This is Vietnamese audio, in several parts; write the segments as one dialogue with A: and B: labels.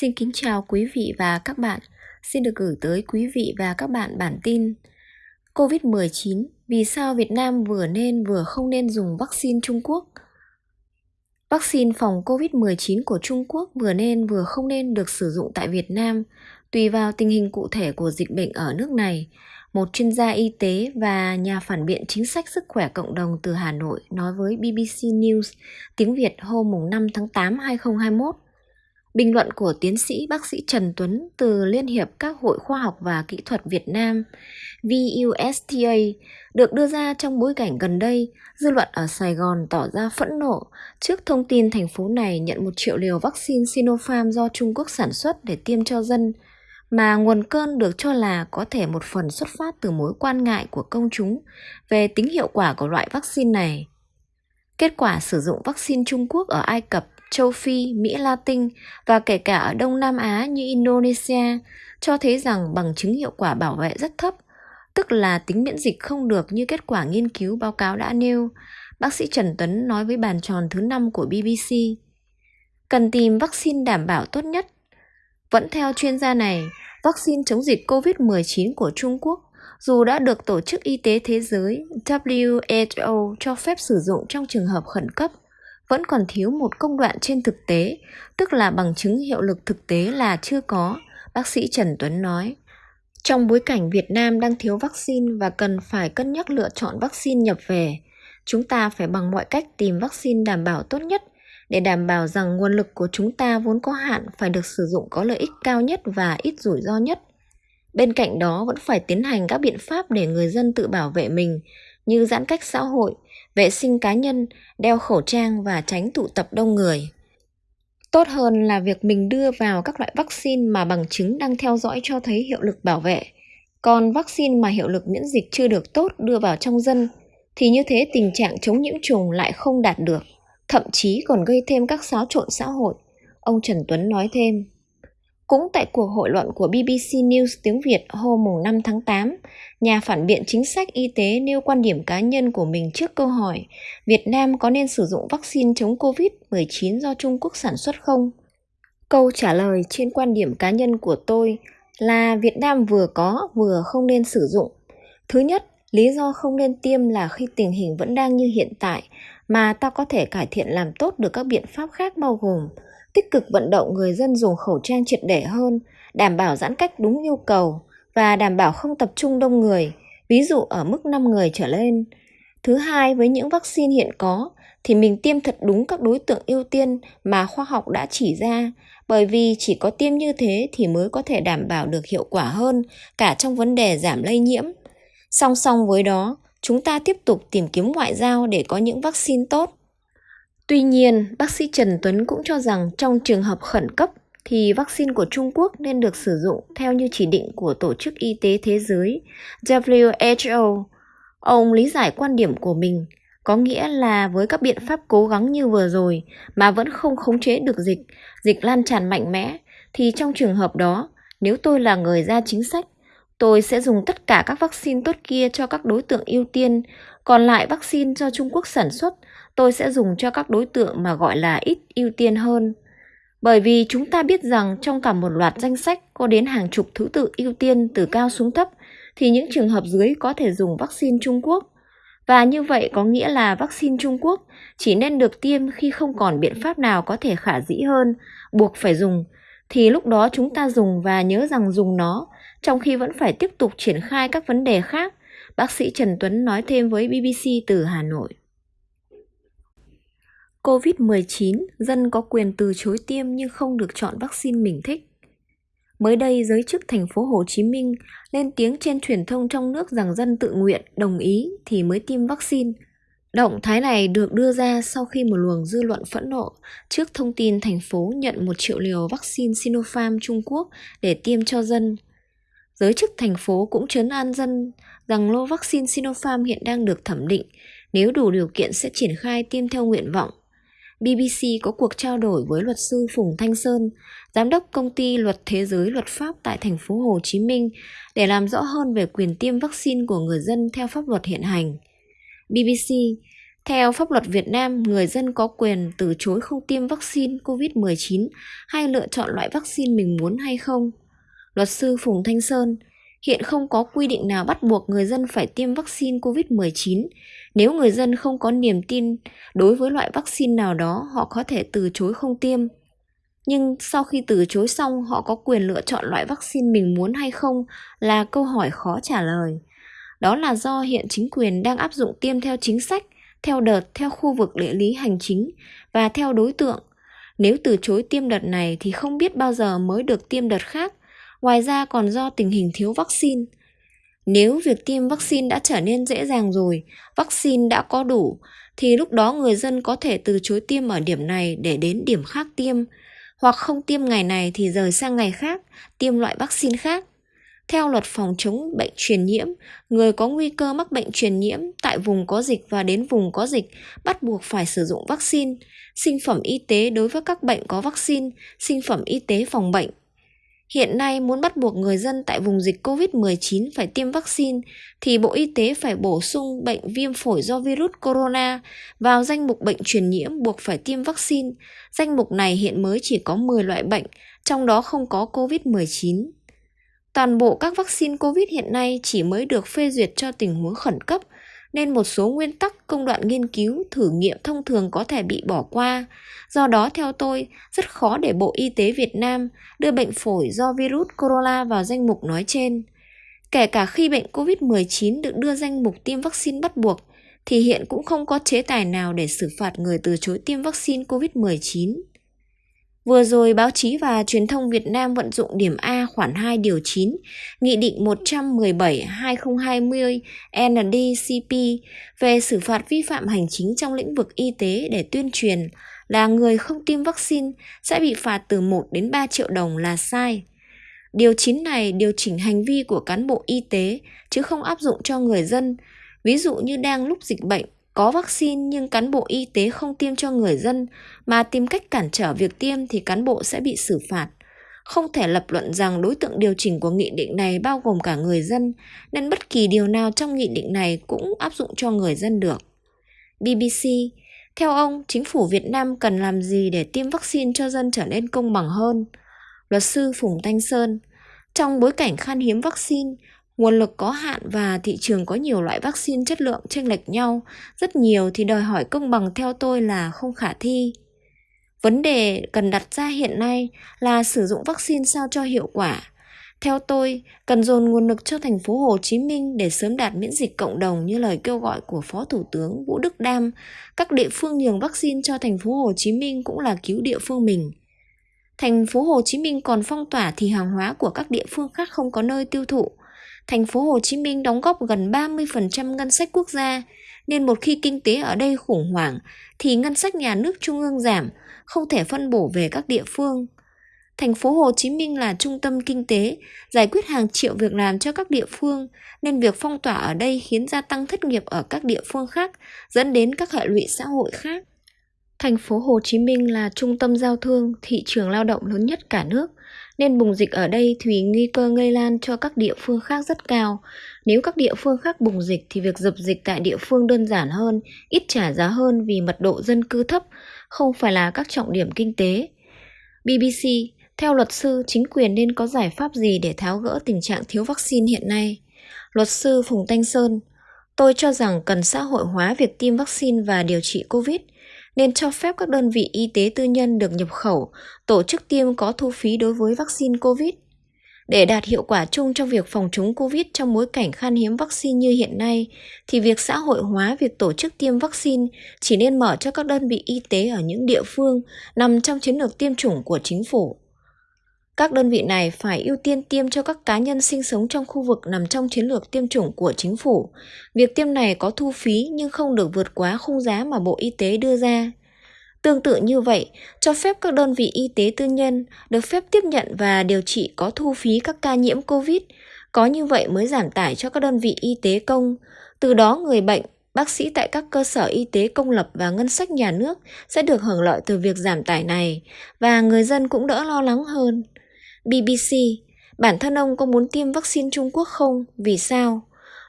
A: Xin kính chào quý vị và các bạn. Xin được gửi tới quý vị và các bạn bản tin COVID-19 Vì sao Việt Nam vừa nên vừa không nên dùng vaccine Trung Quốc? Vaccine phòng COVID-19 của Trung Quốc vừa nên vừa không nên được sử dụng tại Việt Nam tùy vào tình hình cụ thể của dịch bệnh ở nước này. Một chuyên gia y tế và nhà phản biện chính sách sức khỏe cộng đồng từ Hà Nội nói với BBC News tiếng Việt hôm 5 tháng 8 2021 Bình luận của tiến sĩ bác sĩ Trần Tuấn từ Liên hiệp các hội khoa học và kỹ thuật Việt Nam VUSTA được đưa ra trong bối cảnh gần đây, dư luận ở Sài Gòn tỏ ra phẫn nộ trước thông tin thành phố này nhận một triệu liều vaccine Sinopharm do Trung Quốc sản xuất để tiêm cho dân, mà nguồn cơn được cho là có thể một phần xuất phát từ mối quan ngại của công chúng về tính hiệu quả của loại vaccine này. Kết quả sử dụng vaccine Trung Quốc ở Ai Cập châu Phi, Mỹ Latin và kể cả ở Đông Nam Á như Indonesia cho thấy rằng bằng chứng hiệu quả bảo vệ rất thấp, tức là tính miễn dịch không được như kết quả nghiên cứu báo cáo đã nêu, bác sĩ Trần Tuấn nói với bàn tròn thứ năm của BBC. Cần tìm vaccine đảm bảo tốt nhất. Vẫn theo chuyên gia này, vaccine chống dịch COVID-19 của Trung Quốc dù đã được Tổ chức Y tế Thế giới WHO cho phép sử dụng trong trường hợp khẩn cấp vẫn còn thiếu một công đoạn trên thực tế, tức là bằng chứng hiệu lực thực tế là chưa có, bác sĩ Trần Tuấn nói. Trong bối cảnh Việt Nam đang thiếu vaccine và cần phải cân nhắc lựa chọn vaccine nhập về, chúng ta phải bằng mọi cách tìm vaccine đảm bảo tốt nhất để đảm bảo rằng nguồn lực của chúng ta vốn có hạn phải được sử dụng có lợi ích cao nhất và ít rủi ro nhất. Bên cạnh đó vẫn phải tiến hành các biện pháp để người dân tự bảo vệ mình như giãn cách xã hội, vệ sinh cá nhân, đeo khẩu trang và tránh tụ tập đông người. Tốt hơn là việc mình đưa vào các loại vaccine mà bằng chứng đang theo dõi cho thấy hiệu lực bảo vệ. Còn vaccine mà hiệu lực miễn dịch chưa được tốt đưa vào trong dân thì như thế tình trạng chống nhiễm trùng lại không đạt được, thậm chí còn gây thêm các xáo trộn xã hội. Ông Trần Tuấn nói thêm. Cũng tại cuộc hội luận của BBC News tiếng Việt hôm 5 tháng 8, nhà phản biện chính sách y tế nêu quan điểm cá nhân của mình trước câu hỏi Việt Nam có nên sử dụng vaccine chống COVID-19 do Trung Quốc sản xuất không? Câu trả lời trên quan điểm cá nhân của tôi là Việt Nam vừa có vừa không nên sử dụng. Thứ nhất, lý do không nên tiêm là khi tình hình vẫn đang như hiện tại mà ta có thể cải thiện làm tốt được các biện pháp khác bao gồm tích cực vận động người dân dùng khẩu trang triệt để hơn, đảm bảo giãn cách đúng nhu cầu và đảm bảo không tập trung đông người, ví dụ ở mức 5 người trở lên. Thứ hai, với những vaccine hiện có thì mình tiêm thật đúng các đối tượng ưu tiên mà khoa học đã chỉ ra, bởi vì chỉ có tiêm như thế thì mới có thể đảm bảo được hiệu quả hơn cả trong vấn đề giảm lây nhiễm. Song song với đó, chúng ta tiếp tục tìm kiếm ngoại giao để có những vaccine tốt Tuy nhiên, bác sĩ Trần Tuấn cũng cho rằng trong trường hợp khẩn cấp thì vaccine của Trung Quốc nên được sử dụng theo như chỉ định của Tổ chức Y tế Thế giới WHO. Ông lý giải quan điểm của mình, có nghĩa là với các biện pháp cố gắng như vừa rồi mà vẫn không khống chế được dịch, dịch lan tràn mạnh mẽ, thì trong trường hợp đó, nếu tôi là người ra chính sách, tôi sẽ dùng tất cả các vaccine tốt kia cho các đối tượng ưu tiên, còn lại vaccine do Trung Quốc sản xuất tôi sẽ dùng cho các đối tượng mà gọi là ít ưu tiên hơn. Bởi vì chúng ta biết rằng trong cả một loạt danh sách có đến hàng chục thứ tự ưu tiên từ cao xuống thấp, thì những trường hợp dưới có thể dùng vaccine Trung Quốc. Và như vậy có nghĩa là vaccine Trung Quốc chỉ nên được tiêm khi không còn biện pháp nào có thể khả dĩ hơn, buộc phải dùng, thì lúc đó chúng ta dùng và nhớ rằng dùng nó, trong khi vẫn phải tiếp tục triển khai các vấn đề khác, bác sĩ Trần Tuấn nói thêm với BBC từ Hà Nội. COVID-19, dân có quyền từ chối tiêm nhưng không được chọn vaccine mình thích. Mới đây, giới chức thành phố Hồ Chí Minh lên tiếng trên truyền thông trong nước rằng dân tự nguyện đồng ý thì mới tiêm vaccine. Động thái này được đưa ra sau khi một luồng dư luận phẫn nộ trước thông tin thành phố nhận một triệu liều vaccine Sinopharm Trung Quốc để tiêm cho dân. Giới chức thành phố cũng chấn an dân rằng lô vaccine Sinopharm hiện đang được thẩm định, nếu đủ điều kiện sẽ triển khai tiêm theo nguyện vọng. BBC có cuộc trao đổi với luật sư Phùng Thanh Sơn, giám đốc công ty luật thế giới luật pháp tại thành phố Hồ Chí Minh để làm rõ hơn về quyền tiêm vaccine của người dân theo pháp luật hiện hành. BBC Theo pháp luật Việt Nam, người dân có quyền từ chối không tiêm vaccine COVID-19 hay lựa chọn loại vaccine mình muốn hay không. Luật sư Phùng Thanh Sơn, hiện không có quy định nào bắt buộc người dân phải tiêm vaccine COVID-19. Nếu người dân không có niềm tin đối với loại vaccine nào đó, họ có thể từ chối không tiêm. Nhưng sau khi từ chối xong, họ có quyền lựa chọn loại vaccine mình muốn hay không là câu hỏi khó trả lời. Đó là do hiện chính quyền đang áp dụng tiêm theo chính sách, theo đợt, theo khu vực địa lý hành chính và theo đối tượng. Nếu từ chối tiêm đợt này thì không biết bao giờ mới được tiêm đợt khác, ngoài ra còn do tình hình thiếu vaccine. Nếu việc tiêm vaccine đã trở nên dễ dàng rồi, vaccine đã có đủ, thì lúc đó người dân có thể từ chối tiêm ở điểm này để đến điểm khác tiêm, hoặc không tiêm ngày này thì rời sang ngày khác, tiêm loại vaccine khác. Theo luật phòng chống bệnh truyền nhiễm, người có nguy cơ mắc bệnh truyền nhiễm tại vùng có dịch và đến vùng có dịch bắt buộc phải sử dụng vaccine, sinh phẩm y tế đối với các bệnh có vaccine, sinh phẩm y tế phòng bệnh. Hiện nay muốn bắt buộc người dân tại vùng dịch COVID-19 phải tiêm vaccine thì Bộ Y tế phải bổ sung bệnh viêm phổi do virus corona vào danh mục bệnh truyền nhiễm buộc phải tiêm vaccine. Danh mục này hiện mới chỉ có 10 loại bệnh, trong đó không có COVID-19. Toàn bộ các vaccine COVID hiện nay chỉ mới được phê duyệt cho tình huống khẩn cấp, nên một số nguyên tắc công đoạn nghiên cứu, thử nghiệm thông thường có thể bị bỏ qua. Do đó theo tôi, rất khó để Bộ Y tế Việt Nam đưa bệnh phổi do virus corona vào danh mục nói trên. Kể cả khi bệnh COVID-19 được đưa danh mục tiêm vaccine bắt buộc, thì hiện cũng không có chế tài nào để xử phạt người từ chối tiêm vaccine COVID-19. Vừa rồi, báo chí và truyền thông Việt Nam vận dụng điểm A khoản 2 điều 9, Nghị định 117-2020 NDCP về xử phạt vi phạm hành chính trong lĩnh vực y tế để tuyên truyền là người không tiêm vaccine sẽ bị phạt từ 1 đến 3 triệu đồng là sai. Điều 9 này điều chỉnh hành vi của cán bộ y tế chứ không áp dụng cho người dân. Ví dụ như đang lúc dịch bệnh, có vaccine nhưng cán bộ y tế không tiêm cho người dân mà tìm cách cản trở việc tiêm thì cán bộ sẽ bị xử phạt. Không thể lập luận rằng đối tượng điều chỉnh của nghị định này bao gồm cả người dân, nên bất kỳ điều nào trong nghị định này cũng áp dụng cho người dân được. BBC, theo ông, chính phủ Việt Nam cần làm gì để tiêm vaccine cho dân trở nên công bằng hơn? Luật sư Phùng Thanh Sơn, trong bối cảnh khan hiếm vaccine, Nguồn lực có hạn và thị trường có nhiều loại vaccine chất lượng chênh lệch nhau, rất nhiều thì đòi hỏi công bằng theo tôi là không khả thi. Vấn đề cần đặt ra hiện nay là sử dụng vaccine sao cho hiệu quả. Theo tôi, cần dồn nguồn lực cho thành phố Hồ Chí Minh để sớm đạt miễn dịch cộng đồng như lời kêu gọi của Phó Thủ tướng Vũ Đức Đam. Các địa phương nhường vaccine cho thành phố Hồ Chí Minh cũng là cứu địa phương mình. Thành phố Hồ Chí Minh còn phong tỏa thì hàng hóa của các địa phương khác không có nơi tiêu thụ thành phố Hồ Chí Minh đóng góp gần 30% ngân sách quốc gia, nên một khi kinh tế ở đây khủng hoảng thì ngân sách nhà nước trung ương giảm, không thể phân bổ về các địa phương. Thành phố Hồ Chí Minh là trung tâm kinh tế, giải quyết hàng triệu việc làm cho các địa phương, nên việc phong tỏa ở đây khiến gia tăng thất nghiệp ở các địa phương khác, dẫn đến các hệ lụy xã hội khác. Thành phố Hồ Chí Minh là trung tâm giao thương, thị trường lao động lớn nhất cả nước nên bùng dịch ở đây thì nguy cơ lây lan cho các địa phương khác rất cao. Nếu các địa phương khác bùng dịch thì việc dập dịch tại địa phương đơn giản hơn, ít trả giá hơn vì mật độ dân cư thấp, không phải là các trọng điểm kinh tế. BBC, theo luật sư, chính quyền nên có giải pháp gì để tháo gỡ tình trạng thiếu vaccine hiện nay? Luật sư Phùng Thanh Sơn, tôi cho rằng cần xã hội hóa việc tiêm vaccine và điều trị COVID – nên cho phép các đơn vị y tế tư nhân được nhập khẩu, tổ chức tiêm có thu phí đối với vaccine COVID. Để đạt hiệu quả chung trong việc phòng chống COVID trong bối cảnh khan hiếm vaccine như hiện nay, thì việc xã hội hóa việc tổ chức tiêm vaccine chỉ nên mở cho các đơn vị y tế ở những địa phương nằm trong chiến lược tiêm chủng của chính phủ. Các đơn vị này phải ưu tiên tiêm cho các cá nhân sinh sống trong khu vực nằm trong chiến lược tiêm chủng của chính phủ. Việc tiêm này có thu phí nhưng không được vượt quá khung giá mà Bộ Y tế đưa ra. Tương tự như vậy, cho phép các đơn vị y tế tư nhân được phép tiếp nhận và điều trị có thu phí các ca nhiễm COVID. Có như vậy mới giảm tải cho các đơn vị y tế công. Từ đó người bệnh, bác sĩ tại các cơ sở y tế công lập và ngân sách nhà nước sẽ được hưởng lợi từ việc giảm tải này và người dân cũng đỡ lo lắng hơn. BBC, bản thân ông có muốn tiêm vaccine Trung Quốc không? Vì sao?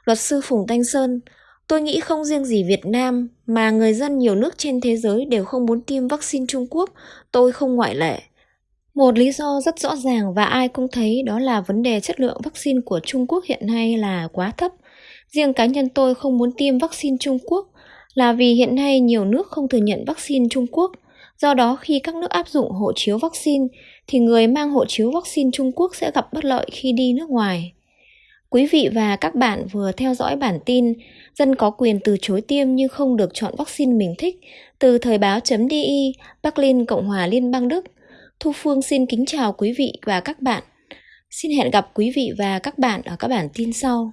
A: Luật sư Phùng Thanh Sơn, Tôi nghĩ không riêng gì Việt Nam mà người dân nhiều nước trên thế giới đều không muốn tiêm vaccine Trung Quốc, tôi không ngoại lệ. Một lý do rất rõ ràng và ai cũng thấy đó là vấn đề chất lượng vaccine của Trung Quốc hiện nay là quá thấp. Riêng cá nhân tôi không muốn tiêm vaccine Trung Quốc là vì hiện nay nhiều nước không thừa nhận vaccine Trung Quốc. Do đó khi các nước áp dụng hộ chiếu vaccine thì người mang hộ chiếu vaccine Trung Quốc sẽ gặp bất lợi khi đi nước ngoài. Quý vị và các bạn vừa theo dõi bản tin Dân có quyền từ chối tiêm nhưng không được chọn vaccine mình thích từ thời báo.di Berlin, Cộng hòa Liên bang Đức. Thu Phương xin kính chào quý vị và các bạn. Xin hẹn gặp quý vị và các bạn ở các bản tin sau.